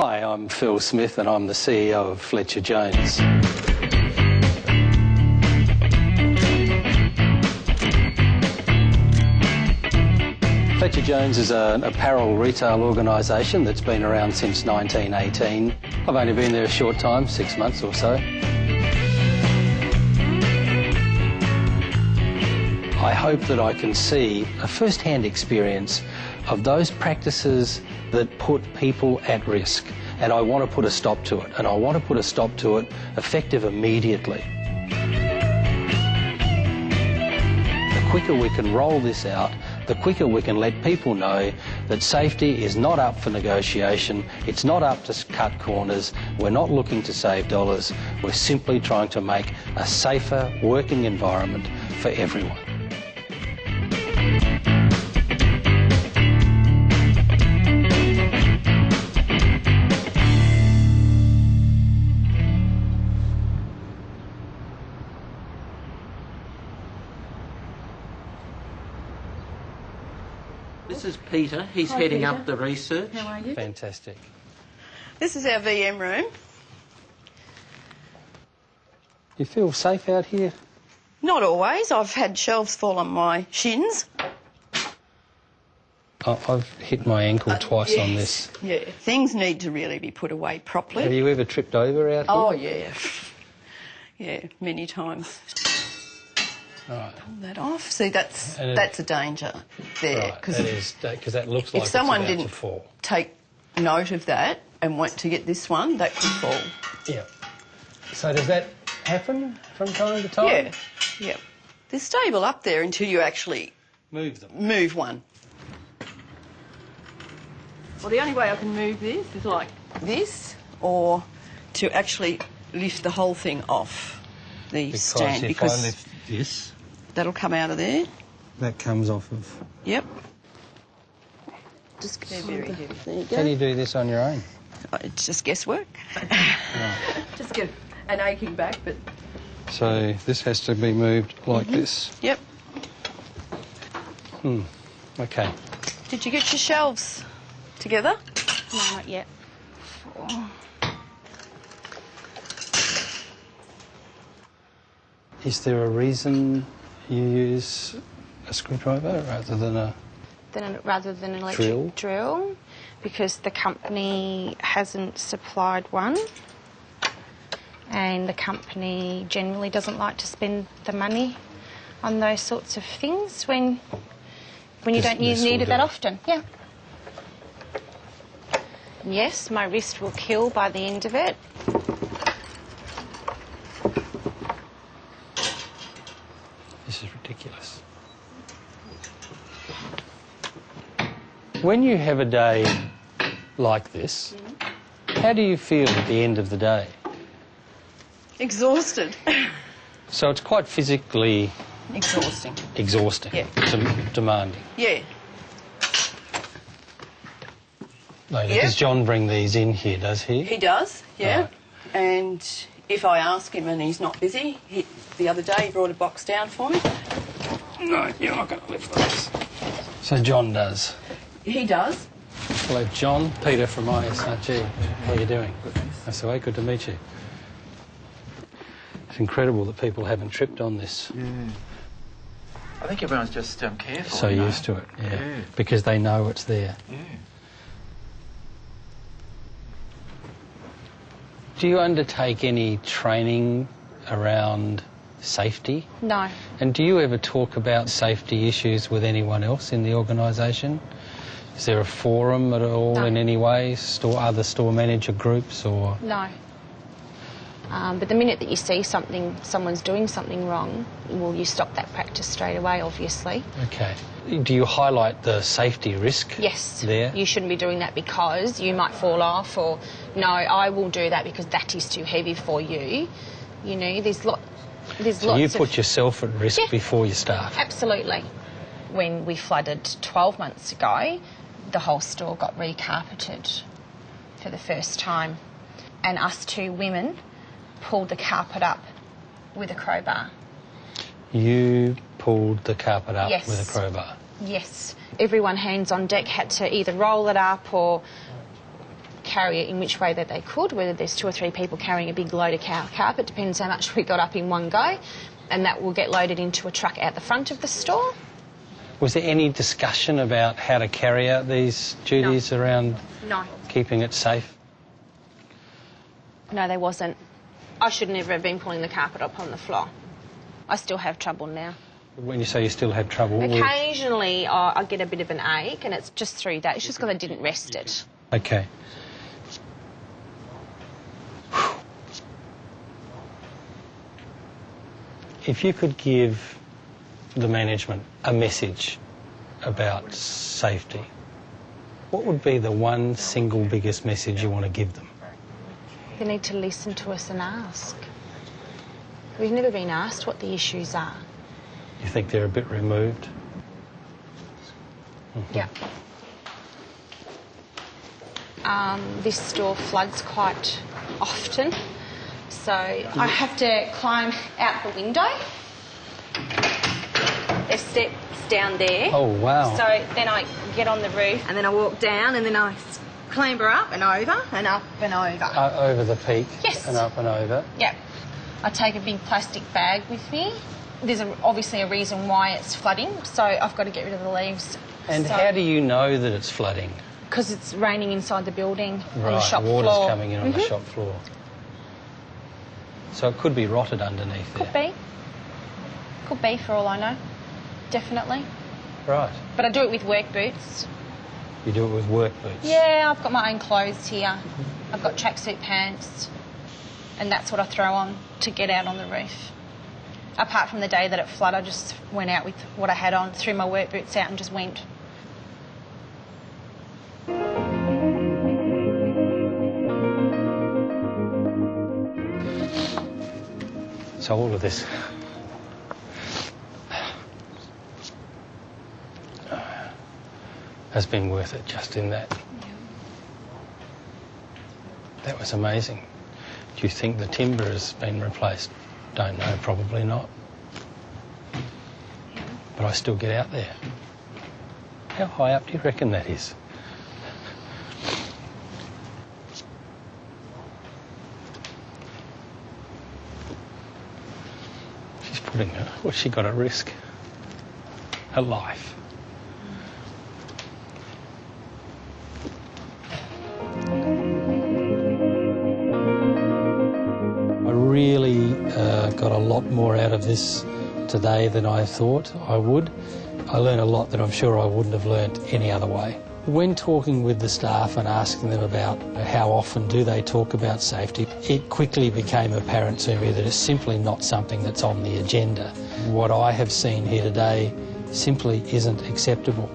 Hi, I'm Phil Smith and I'm the CEO of Fletcher Jones. Fletcher Jones is an apparel retail organisation that's been around since 1918. I've only been there a short time, six months or so. I hope that I can see a first-hand experience of those practices that put people at risk. And I want to put a stop to it. And I want to put a stop to it effective immediately. The quicker we can roll this out, the quicker we can let people know that safety is not up for negotiation, it's not up to cut corners, we're not looking to save dollars, we're simply trying to make a safer working environment for everyone. Peter. He's Hi, heading Peter. up the research. How are you? Fantastic. This is our VM room. You feel safe out here? Not always. I've had shelves fall on my shins. I- I've hit my ankle uh, twice on this. Yeah. Things need to really be put away properly. Have you ever tripped over out here? Oh, yeah. Yeah, many times. Right. Pull that off. See, that's it- that's a danger there. Because that is because that looks like if someone didn't take note of that and went to get this one, that could fall. Yeah. So does that happen from time to time? Yeah, yeah. They're stable up there until you actually Move them. move one. Well, the only way I can move this is like this, or to actually lift the whole thing off the Because stand if because I lift this, that'll come out of there. that comes off of. Yep. Just they're very heavy. There you go. How do you do this on your own? Uh, It's just guesswork. just get an aching back, but So this has to be moved like Mm-hmm. this. yep. Hmm. Okay. Did you get your shelves together? No, not yet. Is there a reason you use a screwdriver rather than a? Then rather than an electric Drill? drill, because the company hasn't supplied one, and the company generally doesn't like to spend the money on those sorts of things when when you This- don't need, this need it that often. Yeah. Yes, my wrist will kill by the end of it. This is ridiculous. When you have a day like this, how do you feel at the end of the day? Exhausted. So it's quite physically Exhausting. exhausting, Yeah. dem- demanding. Yeah. Like, Yeah. Does John bring these in here, does he? He does, yeah. Right. And if I ask him and he's not busy, he, the other day he brought a box down for me. No, you're not going to lift those. So John does. He does. Hello, John. Peter from ISRG. How are you doing? That's the way. Good to meet you. It's incredible that people haven't tripped on this. I think everyone's just um, careful. So you know. used to it, yeah. Yeah. Because they know it's there. Yeah. Do you undertake any training around safety? No, And do you ever talk about safety issues with anyone else in the organisation? Is there a forum at all No. in any way? Store other store manager groups or no. Um, but the minute that you see something, someone's doing something wrong, well, you stop that practice straight away, obviously. okay? Do you highlight the safety risk? Yes. There. You shouldn't be doing that because you might fall off, or no, I will do that because that is too heavy for you. You know, there's lot, there's so lots you of put yourself at risk Yeah. before your staff. absolutely. When we flooded 12 months ago, the whole store got recarpeted for the first time, and us two women pulled the carpet up with a crowbar. You pulled the carpet up Yes. with a crowbar. Yes, everyone hands on deck had to either roll it up or carry it in which way that they could, whether there's two or three people carrying a big load of cow carpet, depends how much we got up in one go, and that will get loaded into a truck out the front of the store. Was there any discussion about how to carry out these duties around No. keeping it safe? No, there wasn't. I should never have been pulling the carpet up on the floor. I still have trouble now. When you say you still have trouble with... Occasionally, I, I get a bit of an ache, and it's just through that. It's just because I didn't rest it. Okay. If you could give the management a message about safety, what would be the one single biggest message you want to give them? They need to listen to us and ask. We've never been asked what the issues are. You think they're a bit removed? Yeah. Um, this store floods quite often, so I have to climb out the window. There's steps down there. Oh, wow. So then I get on the roof and then I walk down and then I clamber up and over and up and over. Uh, over the peak Yes. and up and over. Yep. I take a big plastic bag with me. There's a, obviously a reason why it's flooding, so I've got to get rid of the leaves. And how do you know that it's flooding? Because it's raining inside the building on the Right, shop water's floor. coming in on the shop floor. So it could be rotted underneath Could there. be. Could be for all I know. Definitely. Right. But I do it with work boots. You do it with work boots. Yeah, I've got my own clothes here. I've got tracksuit pants. And that's what I throw on to get out on the roof. Apart from the day that it flooded, I just went out with what I had on, threw my work boots out and just went. So all of this has been worth it just in that. That was amazing. Do you think the timber has been replaced? Don't know, probably not. But I still get out there. How high up do you reckon that is? She's putting her, what's she got at risk? Her life. Lot more out of this today than I thought I would. I learned a lot that I'm sure I wouldn't have learnt any other way. When talking with the staff and asking them about how often do they talk about safety, it quickly became apparent to me that it's simply not something that's on the agenda. What I have seen here today simply isn't acceptable,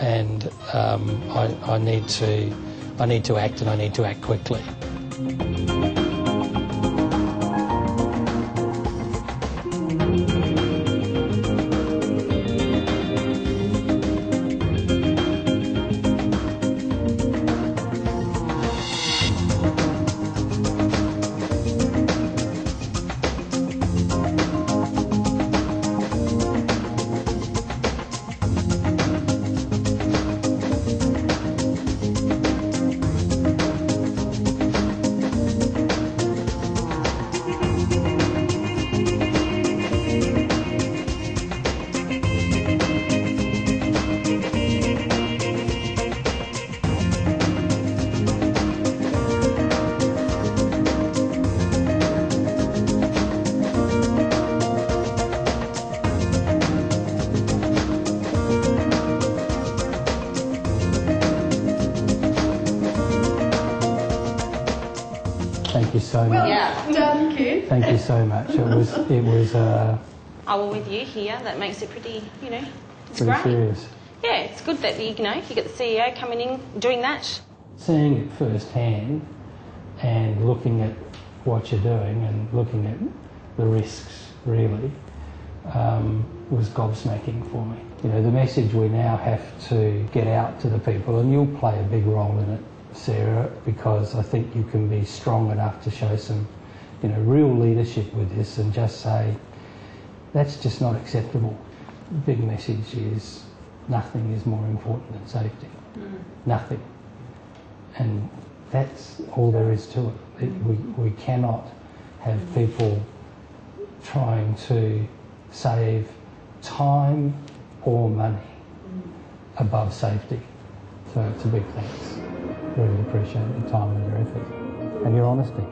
and um, I, I need to, I need to act, and I need to act quickly. Thank you so much. Yeah. Done, kid. Thank you so much. It was it was uh, I will with you here. That makes it pretty, you know, it's pretty great. serious. Yeah, it's good that you know you get the CEO coming in doing that. Seeing it firsthand and looking at what you're doing and looking at the risks really um, was gobsmacking for me. You know, the message we now have to get out to the people, and you'll play a big role in it, Sarah, because I think you can be strong enough to show some, you know, real leadership with this and just say, that's just not acceptable. The big message is nothing is more important than safety. Mm. Nothing. And that's all there is to it. it we, we cannot have mm. people trying to save time or money mm. above safety. So it's a big thanks really appreciate your time and your effort and your honesty.